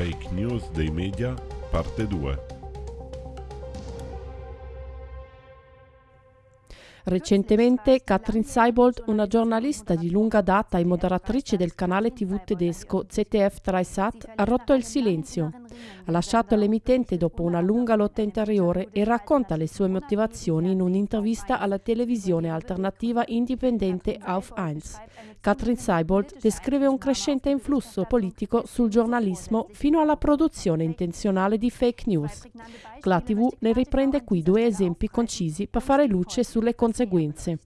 Fake news dei media, parte 2. Recentemente Katrin Seibold, una giornalista di lunga data e moderatrice del canale tv tedesco ZDF Dreisat, ha rotto il silenzio. Ha lasciato l'emittente dopo una lunga lotta interiore e racconta le sue motivazioni in un'intervista alla televisione alternativa indipendente Auf 1. Katrin Seibold descrive un crescente influsso politico sul giornalismo fino alla produzione intenzionale di fake news. La TV ne riprende qui due esempi concisi per fare luce sulle conseguenze.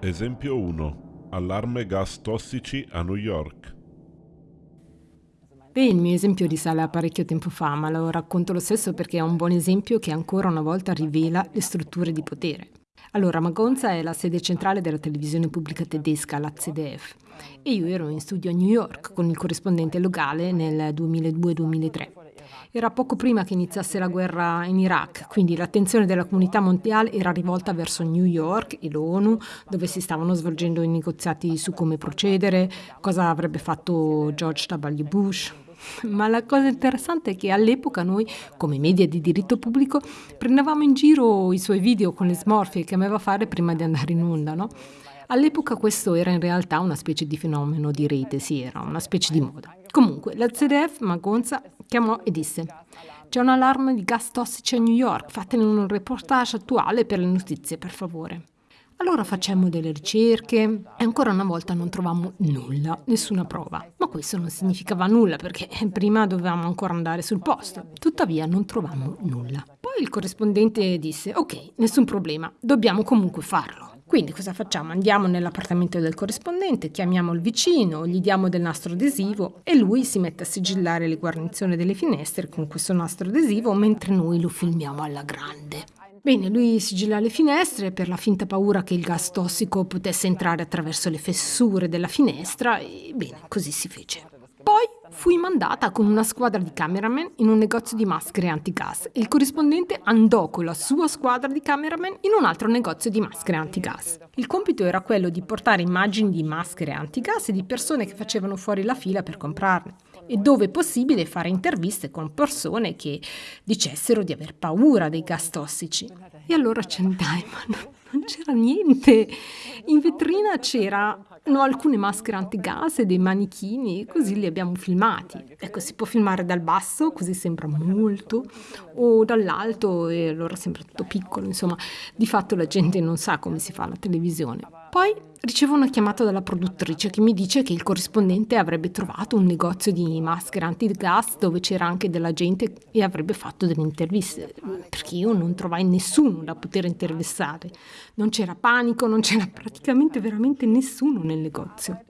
Esempio 1. Allarme gas tossici a New York. Beh, il mio esempio risale a parecchio tempo fa, ma lo racconto lo stesso perché è un buon esempio che ancora una volta rivela le strutture di potere. Allora, Magonza è la sede centrale della televisione pubblica tedesca, la ZDF, e io ero in studio a New York con il corrispondente locale nel 2002-2003. Era poco prima che iniziasse la guerra in Iraq, quindi l'attenzione della comunità mondiale era rivolta verso New York e l'ONU, dove si stavano svolgendo i negoziati su come procedere, cosa avrebbe fatto George W. Bush, ma la cosa interessante è che all'epoca noi, come media di diritto pubblico, prendevamo in giro i suoi video con le smorfie che amava fare prima di andare in onda, no? All'epoca questo era in realtà una specie di fenomeno di rete, sì, era una specie di moda. Comunque, la ZDF, Magonza, chiamò e disse c'è un allarme di gas tossici a New York, fatene un reportage attuale per le notizie, per favore. Allora facemmo delle ricerche e ancora una volta non trovammo nulla, nessuna prova. Ma questo non significava nulla perché prima dovevamo ancora andare sul posto. Tuttavia non trovammo nulla. Poi il corrispondente disse, ok, nessun problema, dobbiamo comunque farlo. Quindi cosa facciamo? Andiamo nell'appartamento del corrispondente, chiamiamo il vicino, gli diamo del nastro adesivo e lui si mette a sigillare le guarnizioni delle finestre con questo nastro adesivo mentre noi lo filmiamo alla grande. Bene, lui sigilla le finestre per la finta paura che il gas tossico potesse entrare attraverso le fessure della finestra e bene, così si fece. Poi fui mandata con una squadra di cameraman in un negozio di maschere antigas e il corrispondente andò con la sua squadra di cameraman in un altro negozio di maschere antigas. Il compito era quello di portare immagini di maschere antigas e di persone che facevano fuori la fila per comprarne e dove possibile fare interviste con persone che dicessero di aver paura dei gas tossici. E allora ci andai, ma non c'era niente. In vetrina c'era No, alcune maschere antigas e dei manichini, così li abbiamo filmati. Ecco, si può filmare dal basso, così sembra molto, o dall'alto e allora sembra tutto piccolo, insomma, di fatto la gente non sa come si fa la televisione. Poi ricevo una chiamata dalla produttrice che mi dice che il corrispondente avrebbe trovato un negozio di maschere antigas dove c'era anche della gente e avrebbe fatto delle interviste, perché io non trovai nessuno da poter intervistare. Non c'era panico, non c'era praticamente veramente nessuno nel negozio.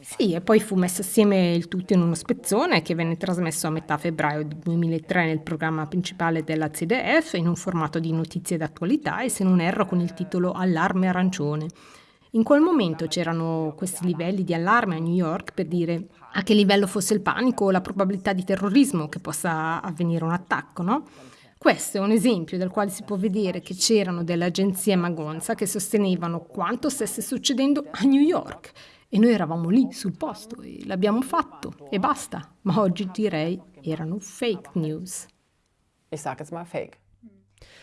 Sì, e poi fu messo assieme il tutto in uno spezzone che venne trasmesso a metà febbraio 2003 nel programma principale della CDF in un formato di notizie d'attualità e se non erro con il titolo Allarme arancione. In quel momento c'erano questi livelli di allarme a New York per dire a che livello fosse il panico o la probabilità di terrorismo che possa avvenire un attacco, no? Questo è un esempio dal quale si può vedere che c'erano delle agenzie magonza che sostenevano quanto stesse succedendo a New York e noi eravamo lì sul posto e l'abbiamo fatto e basta. Ma oggi direi erano fake news. Ich sage jetzt mal fake.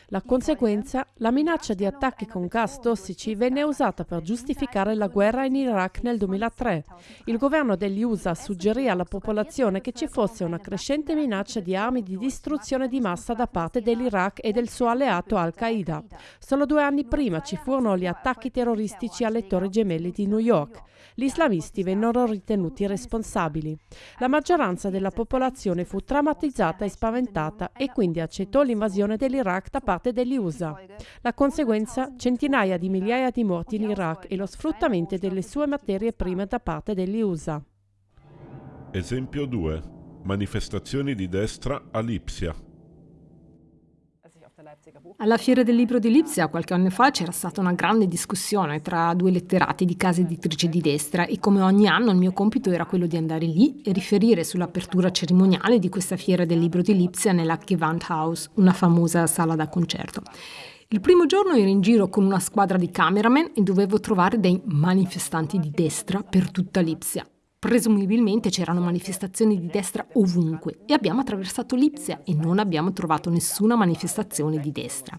La conseguenza, la minaccia di attacchi con gas tossici venne usata per giustificare la guerra in Iraq nel 2003. Il governo degli USA suggerì alla popolazione che ci fosse una crescente minaccia di armi di distruzione di massa da parte dell'Iraq e del suo alleato Al-Qaeda. Solo due anni prima ci furono gli attacchi terroristici alle Torri Gemelle di New York. Gli islamisti vennero ritenuti responsabili. La maggioranza della popolazione fu traumatizzata e spaventata e quindi accettò l'invasione dell'Iraq da parte degli USA. La conseguenza? Centinaia di migliaia di morti in Iraq e lo sfruttamento delle sue materie prime da parte degli USA. Esempio 2. Manifestazioni di destra a Lipsia. Alla Fiera del Libro di Lipsia qualche anno fa c'era stata una grande discussione tra due letterati di case editrici di destra e come ogni anno il mio compito era quello di andare lì e riferire sull'apertura cerimoniale di questa Fiera del Libro di Lipsia nella Gewandhaus, una famosa sala da concerto. Il primo giorno ero in giro con una squadra di cameraman e dovevo trovare dei manifestanti di destra per tutta Lipsia. Presumibilmente c'erano manifestazioni di destra ovunque e abbiamo attraversato Lipsia e non abbiamo trovato nessuna manifestazione di destra.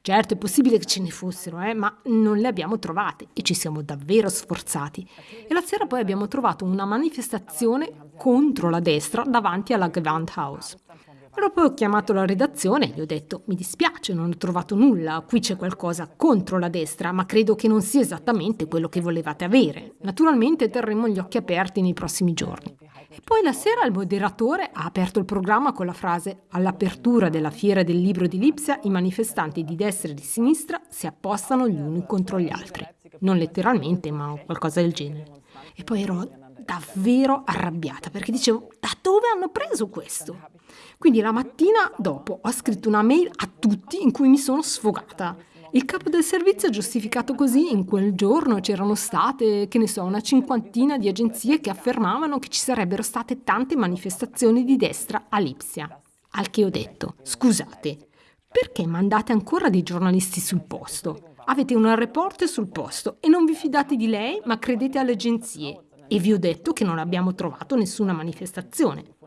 Certo, è possibile che ce ne fossero, eh, ma non le abbiamo trovate e ci siamo davvero sforzati. E la sera poi abbiamo trovato una manifestazione contro la destra davanti alla Gewandhaus. Allora poi ho chiamato la redazione e gli ho detto mi dispiace, non ho trovato nulla, qui c'è qualcosa contro la destra, ma credo che non sia esattamente quello che volevate avere. Naturalmente terremo gli occhi aperti nei prossimi giorni. E poi la sera il moderatore ha aperto il programma con la frase all'apertura della fiera del libro di Lipsia i manifestanti di destra e di sinistra si appostano gli uni contro gli altri. Non letteralmente, ma qualcosa del genere. E poi ero davvero arrabbiata perché dicevo da dove hanno preso questo? Quindi la mattina dopo ho scritto una mail a tutti in cui mi sono sfogata. Il capo del servizio ha giustificato così, in quel giorno c'erano state, che ne so, una cinquantina di agenzie che affermavano che ci sarebbero state tante manifestazioni di destra a Lipsia. Al che ho detto, scusate, perché mandate ancora dei giornalisti sul posto? Avete una reporter sul posto e non vi fidate di lei, ma credete alle agenzie. E vi ho detto che non abbiamo trovato nessuna manifestazione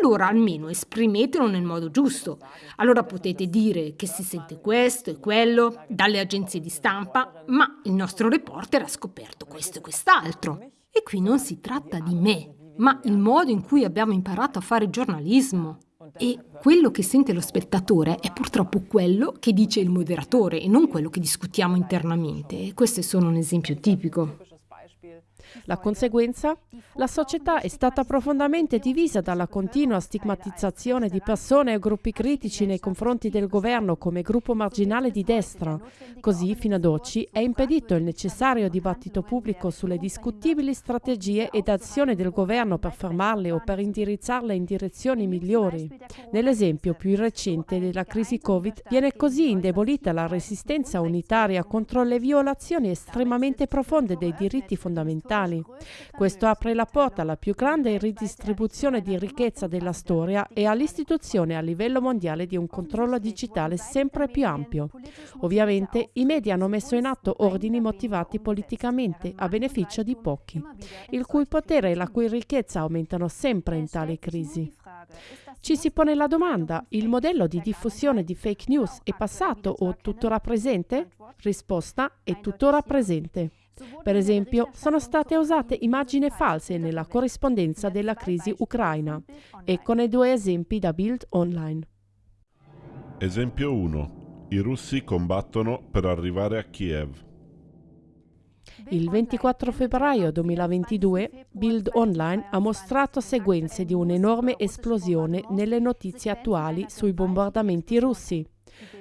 allora almeno esprimetelo nel modo giusto. Allora potete dire che si sente questo e quello dalle agenzie di stampa, ma il nostro reporter ha scoperto questo e quest'altro. E qui non si tratta di me, ma il modo in cui abbiamo imparato a fare giornalismo. E quello che sente lo spettatore è purtroppo quello che dice il moderatore e non quello che discutiamo internamente. E questo è solo un esempio tipico. La conseguenza? La società è stata profondamente divisa dalla continua stigmatizzazione di persone e gruppi critici nei confronti del governo come gruppo marginale di destra. Così, fino ad oggi, è impedito il necessario dibattito pubblico sulle discutibili strategie ed azioni del governo per fermarle o per indirizzarle in direzioni migliori. Nell'esempio più recente della crisi Covid viene così indebolita la resistenza unitaria contro le violazioni estremamente profonde dei diritti fondamentali mondiali. Questo apre la porta alla più grande ridistribuzione di ricchezza della storia e all'istituzione a livello mondiale di un controllo digitale sempre più ampio. Ovviamente i media hanno messo in atto ordini motivati politicamente a beneficio di pochi, il cui potere e la cui ricchezza aumentano sempre in tale crisi. Ci si pone la domanda, il modello di diffusione di fake news è passato o tuttora presente? Risposta, è tuttora presente. Per esempio, sono state usate immagini false nella corrispondenza della crisi ucraina. Eccone due esempi da Bild Online. Esempio 1. I russi combattono per arrivare a Kiev. Il 24 febbraio 2022 Bild Online ha mostrato sequenze di un'enorme esplosione nelle notizie attuali sui bombardamenti russi.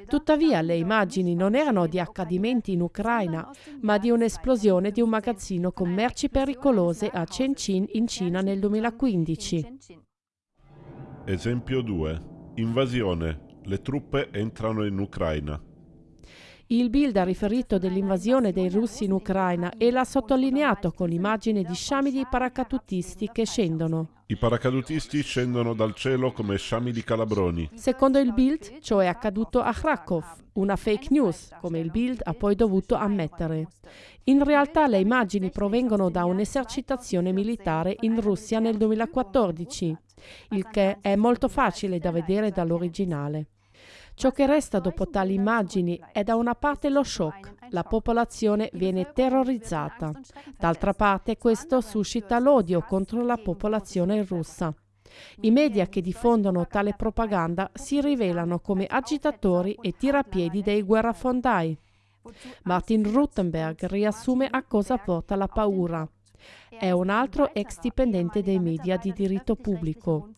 Tuttavia le immagini non erano di accadimenti in Ucraina, ma di un'esplosione di un magazzino con merci pericolose a Shenzhen in Cina nel 2015. Esempio 2. Invasione. Le truppe entrano in Ucraina. Il Bild ha riferito dell'invasione dei russi in Ucraina e l'ha sottolineato con immagini di sciami di paracadutisti che scendono. I paracadutisti scendono dal cielo come sciami di calabroni. Secondo il Bild, ciò è accaduto a Krakow, una fake news, come il Bild ha poi dovuto ammettere. In realtà le immagini provengono da un'esercitazione militare in Russia nel 2014, il che è molto facile da vedere dall'originale. Ciò che resta dopo tali immagini è da una parte lo shock, la popolazione viene terrorizzata, d'altra parte questo suscita l'odio contro la popolazione russa. I media che diffondono tale propaganda si rivelano come agitatori e tirapiedi dei guerrafondai. Martin Ruttenberg riassume a cosa porta la paura. È un altro ex dipendente dei media di diritto pubblico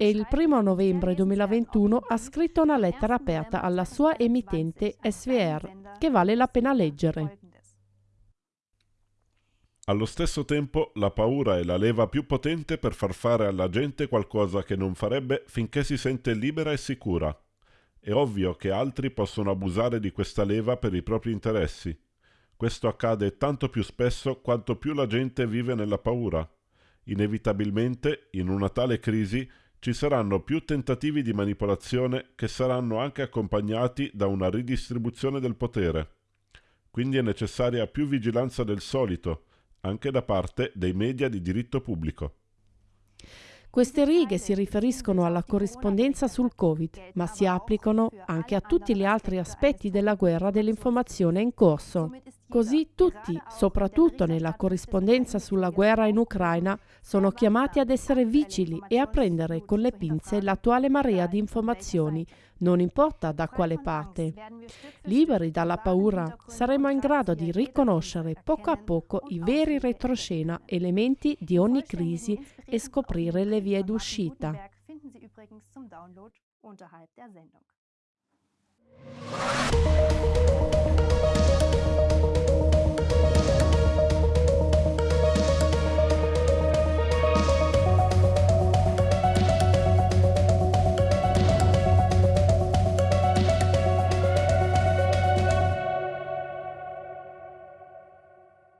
e il 1 novembre 2021 ha scritto una lettera aperta alla sua emittente SVR che vale la pena leggere. Allo stesso tempo la paura è la leva più potente per far fare alla gente qualcosa che non farebbe finché si sente libera e sicura. È ovvio che altri possono abusare di questa leva per i propri interessi. Questo accade tanto più spesso quanto più la gente vive nella paura. Inevitabilmente, in una tale crisi, ci saranno più tentativi di manipolazione che saranno anche accompagnati da una ridistribuzione del potere. Quindi è necessaria più vigilanza del solito, anche da parte dei media di diritto pubblico. Queste righe si riferiscono alla corrispondenza sul Covid, ma si applicano anche a tutti gli altri aspetti della guerra dell'informazione in corso. Così tutti, soprattutto nella corrispondenza sulla guerra in Ucraina, sono chiamati ad essere vigili e a prendere con le pinze l'attuale marea di informazioni, non importa da quale parte. Liberi dalla paura, saremo in grado di riconoscere poco a poco i veri retroscena, elementi di ogni crisi e scoprire le vie d'uscita. unterhalb der Sendung.